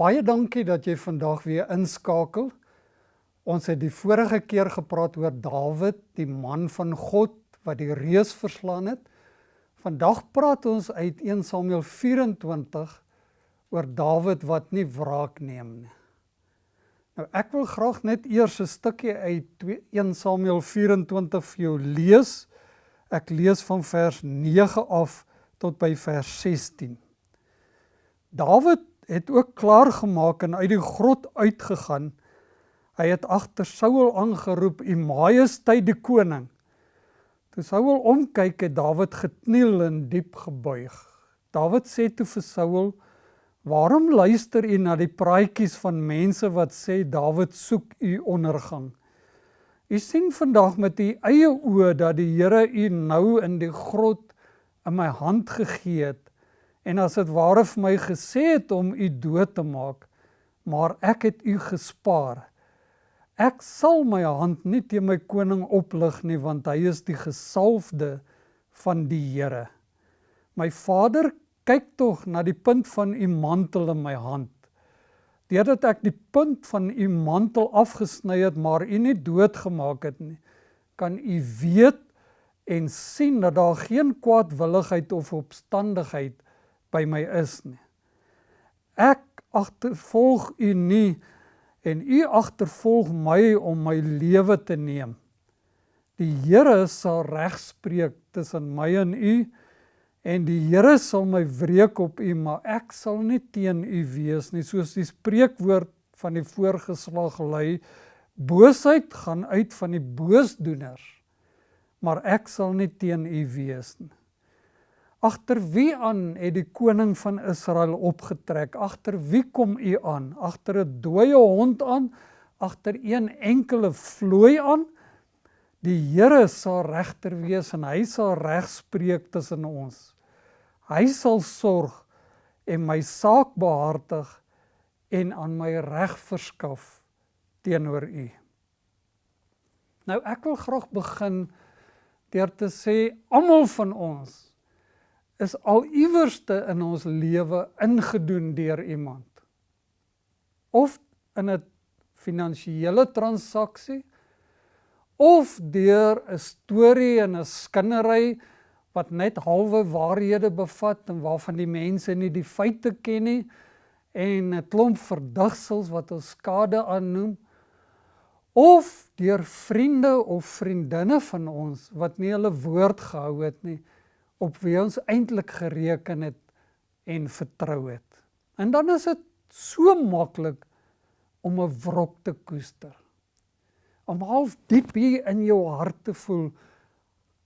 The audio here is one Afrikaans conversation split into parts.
Baie dankie dat jy vandag weer inskakel. Ons het die vorige keer gepraat oor Dawid, die man van God wat die reus verslaan het. Vandag praat ons uit 1 Samuel 24 oor Dawid wat nie wraak neem nie. Nou ek wil graag net eers 'n stukkie uit 1 Samuel 24 vir jou lees. Ek lees van vers 9 af tot by vers 16. Dawid het ook klaar gemaak en uit die grot uitgegaan. Hy het agter Saul aangeroep, "U Majesteit die koning." Toe Saul omkyk, het Dawid gekniel en diep gebuig. Dawid sê toe vir Saul, "Waarom luister u na die praatjies van mense wat sê Dawid soek u ondergang? U sien vandag met u eie oë dat die Here u nou in die grot in my hand gegee het en as dit ware vir my gesê het om u dood te maak, maar ek het u gespaar. Ek sal my hand nie teen my koning oplig nie want hy is die gesalfde van die Here. My vader, kyk tog na die punt van u mantel in my hand. Deurdat ek die punt van u mantel afgesny het, maar u nie doodgemaak het nie, kan u weet en sien dat daar geen kwaadwilligheid of opstandigheid by my is nie. Ek agtervolg u nie en u agtervolg my om my lewe te neem. Die Here sal regspreek tussen my en u en die Here sal my wreek op u, maar ek sal nie teen u wees nie, soos die spreekwoord van die voorgeslag lui: Boosheid gaan uit van die boosdoeners, maar ek sal nie teen u wees nie. Agter wie aan het die koning van Israel opgetrek? Agter wie kom u aan? Agter 'n dooie hond aan? Agter een enkele vlooi aan? Die Here sal regter wees en hy sal regspreek tussen ons. Hy sal sorg en my saak behartig en aan my reg verskaf teenoor u. Nou ek wil graag begin deur te sê almal van ons is al iewerste in ons lewe ingedoen deur iemand. Of in 'n finansiële transaksie of deur 'n storie en 'n skinnery wat net halwe waarhede bevat en waarvan die mense nie die feite ken nie en 'n klomp verdigsels wat ons skade aannoem of deur vriende of vriendinne van ons wat nie hulle woord gehou het nie op wie ons eintlik gereken het en vertrou het. En dan is dit so maklik om 'n wrok te koester. Om half diep hier in jou hart te voel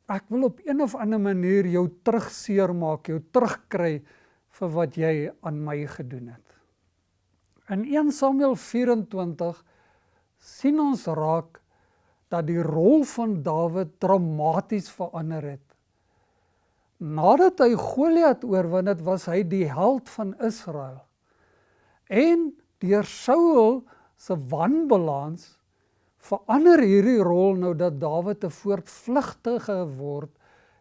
ek wil op een of ander manier jou terugseer maak, jou terugkry vir wat jy aan my gedoen het. In 1 Samuel 24 sien ons raak dat die rol van Dawid dramaties verander het nadat hy Goliat oorwin het, was hy die held van Israel. En deur Saul se wanbalans verander hierdie rol nou dat Dawid 'n voortvlugtige word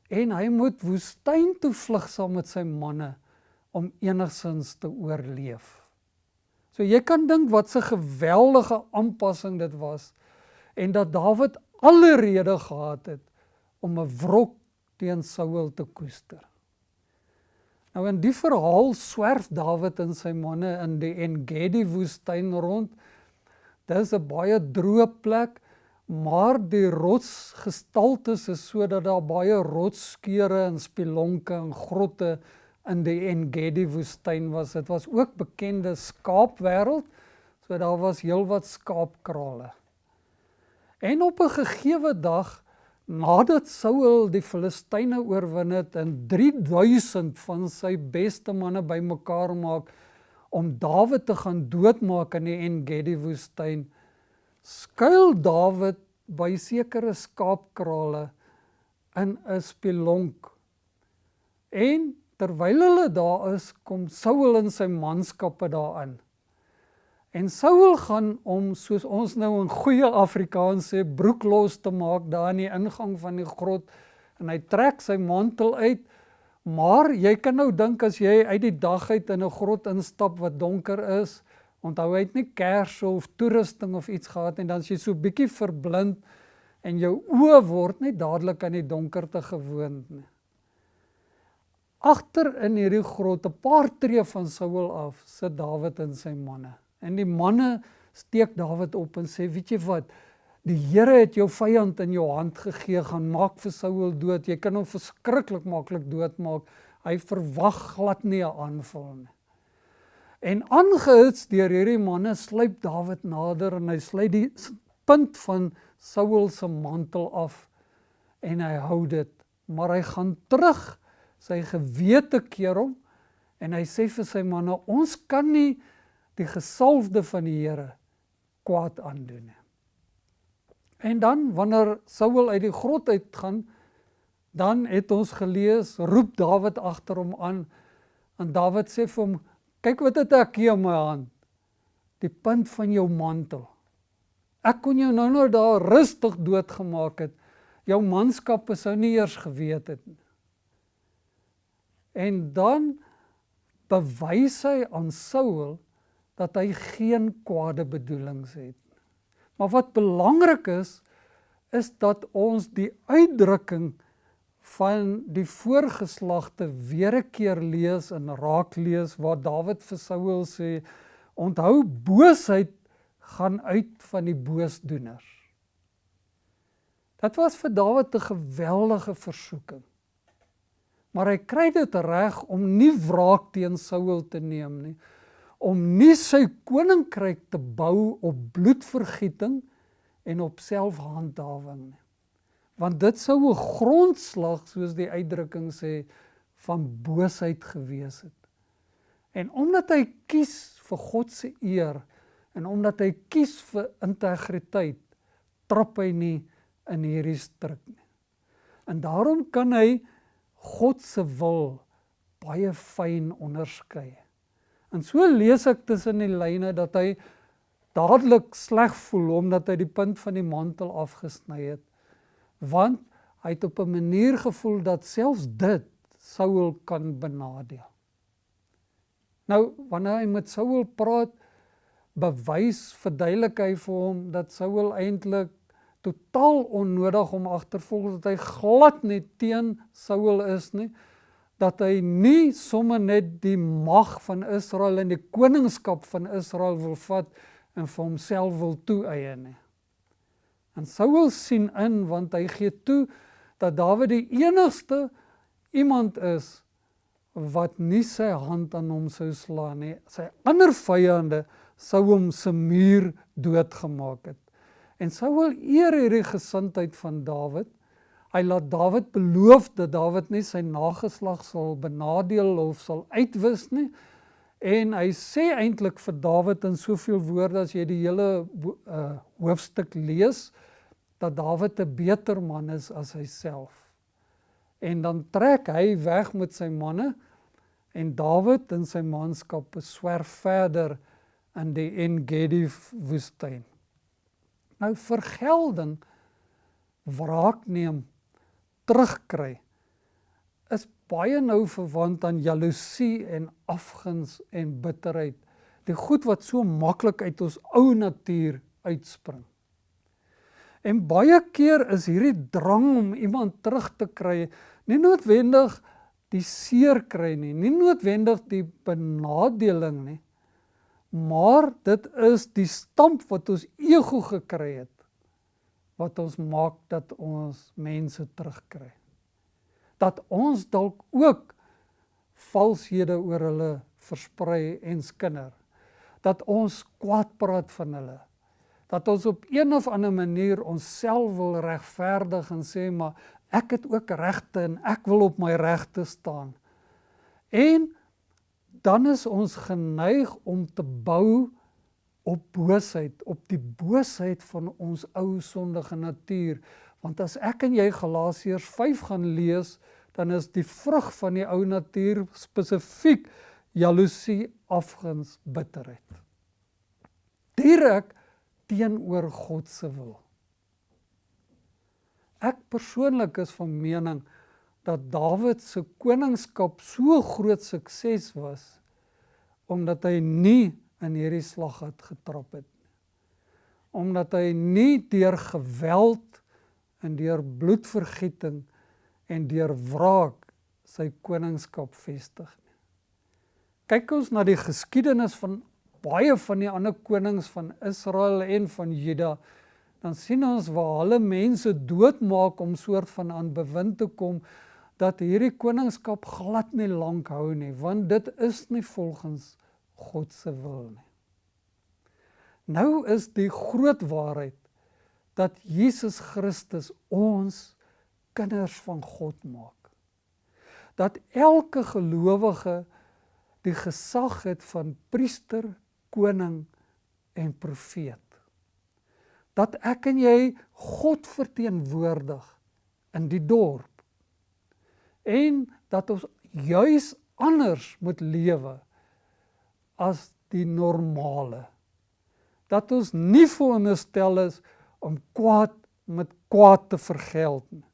en hy moet woestyn toe vlug saam met sy manne om enigsins te oorleef. So jy kan dink wat 'n geweldige aanpassing dit was en dat Dawid alle rede gehad het om 'n wrok teen Saul te koester. Nou in die verhaal swerf Dawid en sy manne in die Engedi woestyn rond. Dis 'n baie droë plek, maar die rotsgestaltes is sodat daar baie rotsskeure en spilonke en grotte in die Engedi woestyn was. Dit was ook bekende skaapwêreld, so daar was heelwat skaapkrale. En op 'n gegeewe dag nadat Saul die Filistyne oorwin het en 3000 van sy beste manne bymekaar maak om Dawid te gaan doodmaak in die En-Gedi woestyn, skuil Dawid by sekere skaapkrale in 'n spelonk. En terwyl hulle daar is, kom Saul en sy manskappe daarin. En Saul gaan om soos ons nou in goeie Afrikaans sê broek los te maak daar in die ingang van die grot en hy trek sy mantel uit. Maar jy kan nou dink as jy uit die dag uit in 'n grot instap wat donker is, Onthou hy het nie kersse of toerusting of iets gehad en dan as jy so bietjie verblind en jou oë word net dadelik aan die donkerte gewoond nie. Agter in hierdie grot 'n paar tree van Saul af sit Dawid en sy manne. En die manne steek Dawid op en sê, "Weet jy wat? Die Here het jou vyand in jou hand gegee, gaan maak vir Saul dood. Jy kan hom verskriklik maklik doodmaak. Hy verwag glad nie 'n aanval nie." En aangehits deur hierdie manne sluip Dawid nader en hy sluit die punt van Saul se mantel af en hy hou dit, maar hy gaan terug sy gewete keer hom en hy sê vir sy manne ons kan nie die gesalfde van die Here kwaad aandoen. En dan wanneer Saul uit die grot uitgaan, dan het ons gelees, roep Dawid agter hom aan en Dawid sê vir hom, kyk wat het ek hier in my hand. Die punt van jou mantel. Ek kon jou nou nou daar rustig doodgemaak het. Jou manskappe sou nie eers geweet het nie. En dan bewys hy aan Saul dat hy geen kwade bedoelings het. Maar wat belangrik is is dat ons die uitdrukking van die voorgeslagte weer 'n keer lees en raak lees waar Dawid vir Saul sê onthou boosheid gaan uit van die boosdoeners. Dit was vir Dawid 'n geweldige versoeking maar hy kry dit reg om nie wraak teen Saul te neem nie om nie sy koninkryk te bou op bloedvergieting en op selfhandhawing nie. Want dit sou 'n grondslag soos die uitdrukking sê van boosheid gewees het. En omdat hy kies vir God se eer en omdat hy kies vir integriteit trap hy nie in hierdie struik nie. En daarom kan hy God se wil baie fyn onderskei. En so lees ek tussen die lyne dat hy dadelik sleg voel omdat hy die punt van die mantel afgesny het. Want hy het op 'n manier gevoel dat selfs dit Saul kan benadeel. Nou wanneer hy met Saul praat, bewys verduidelik hy vir hom dat Saul eintlik totaal onnodig om agtervolg dat hy glad nie teen Saul is nie dat hy nie sommer net die mag van Israel en die koningskap van Israel wil vat en vir homself wil toeëie nie. En Saul sien in want hy gee toe dat Dawid die enigste iemand is wat nie sy hand aan hom sou slaan nie. Sy ander vyande sou hom se muur doodgemaak het. En Saul eer hierdie gesindheid van Dawid. Hy laat Dawid beloof dat Dawid nie sy nageslag sal benadeel of sal uitwis nie. En hy sê eintlik vir Dawid in soveel woorde as jy die hele uh, hoofstuk lees dat Dawid 'n beter man is as hy self. En dan trek hy weg met sy manne en Dawid en sy manskappe swerf verder in die En-Gedi woestyn. Nou vergelding wraak neem terugkry is baie nou verwant aan jaloesie en afguns en bitterheid. Die goed wat so maklik uit ons ou natuur uitspring. En baie keer is hierdie drang om iemand terug te kry nie noodwendig die seer kry nie, nie noodwendig die benadeling nie, Maar dit is die stamp wat ons ego gekry het wat ons maak dat ons mense terugkry. Dat ons dalk ook valshede oor hulle versprei en skinder. Dat ons kwaad praat van hulle. Dat ons op een of ander manier onsself wil regverdig en sê maar ek het ook regte en ek wil op my regte staan. En dan is ons geneig om te bou op boosheid, op die boosheid van ons ou sondige natuur. Want as ek en jy Galasiërs 5 gaan lees, dan is die vrug van die ou natuur spesifiek jaloesie, afguns, bitterheid. Direk teenoor God se wil. Ek persoonlik is van mening dat Dawid se koningskap so groot sukses was omdat hy nie in hierdie slaggat getrap het. Omdat hy nie deur geweld en deur bloedvergieting en deur wraak sy koningskap vestig nie. Kyk ons na die geskiedenis van baie van die ander konings van Israel en van Juda, dan sien ons waar hulle mense doodmaak om soort van aan bewind te kom dat hierdie koningskap glad nie lank hou nie, want dit is nie volgens God se wil nie. Nou is die groot waarheid dat Jesus Christus ons kinders van God maak. Dat elke gelowige die gesag het van priester, koning en profeet. Dat ek en jy God verteenwoordig in die dorp. En dat ons juis anders moet lewe as die normale. Dat ons nie veronderstel is om kwaad met kwaad te vergeld nie.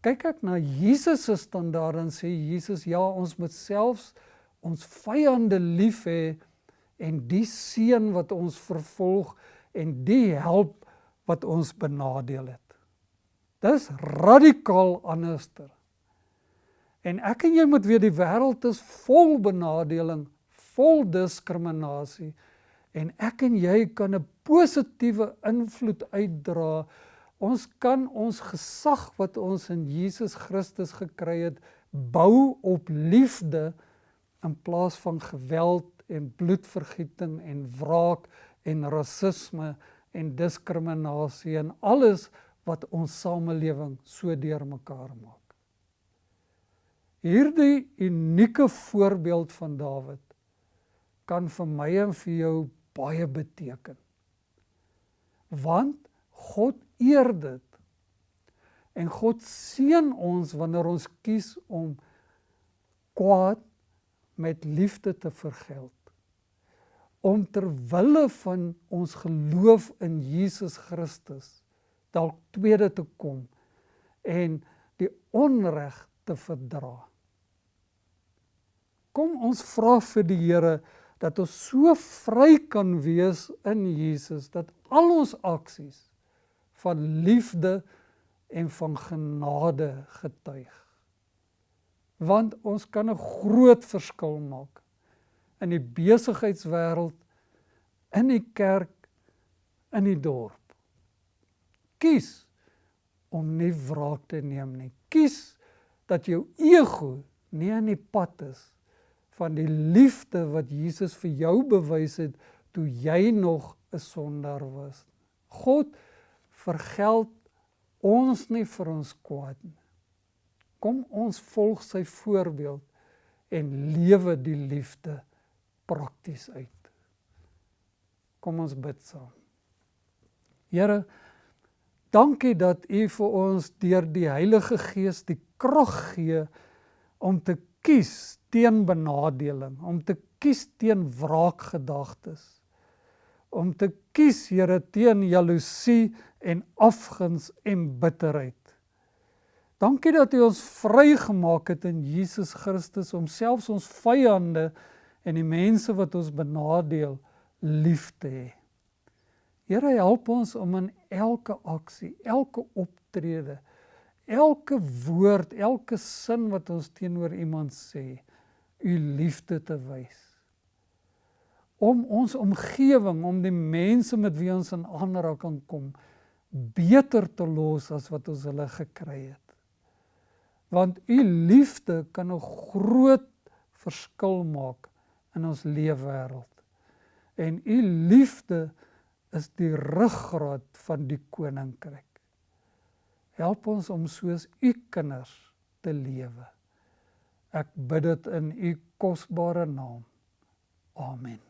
Kyk ek na Jesus se standaard en sê Jesus ja, ons moet selfs ons vyande lief hê en die seën wat ons vervolg en die help wat ons benadeel het. Dis radikaal anderster. En ek en jy moet weet die wêreld is vol benadeling, vol diskriminasie en ek en jy kan 'n positiewe invloed uitdra. Ons kan ons gesag wat ons in Jesus Christus gekry het, bou op liefde in plaas van geweld en bloedvergieting en wraak en rasisme en diskriminasie en alles wat ons samelewing so deurmekaar maak. Hierdie unieke voorbeeld van Dawid kan vir my en vir jou baie beteken. Want God eer dit. En God seën ons wanneer ons kies om kwaad met liefde te vergeld. Om ter wille van ons geloof in Jesus Christus dalk tweede te kom en die onreg te verdra. Kom ons vra vir die Here dat ons so vry kan wees in Jesus dat al ons aksies van liefde en van genade getuig. Want ons kan 'n groot verskil maak in die besigheidswêreld, in die kerk, in die dorp. Kies om nie wraak te neem nie. Kies dat jou ego nie in die pad is van die liefde wat Jesus vir jou bewys het toe jy nog 'n sondaar was. God vergeld ons nie vir ons kwaad nie. Kom ons volg sy voorbeeld en lewe die liefde prakties uit. Kom ons bid saam. Here, dankie dat U vir ons deur die Heilige Gees die krag gee om te kies teen benadeling, om te kies teen wraakgedagtes, om te kies Here teen jaloesie en afguns en bitterheid. Dankie dat U ons vrygemaak het in Jesus Christus om selfs ons vyande en die mense wat ons benadeel lief te hê. Here help ons om in elke aksie, elke optrede, elke woord, elke sin wat ons teenoor iemand sê, u liefde te wys. Om ons omgewing, om die mense met wie ons in aanraking kom, beter te los as wat ons hulle gekry het. Want u liefde kan 'n groot verskil maak in ons leefwêreld. En u liefde is die ruggraat van die koninkryk. Help ons om soos u kinders te lewe. Ek bid dit in u kosbare naam. Amen.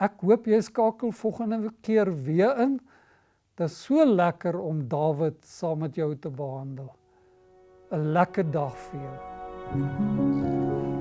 Ek hoop jy skakel volgende keer weer in. Dit is so lekker om Dawid saam met jou te behandel. 'n Lekker dag vir jou. Thank you.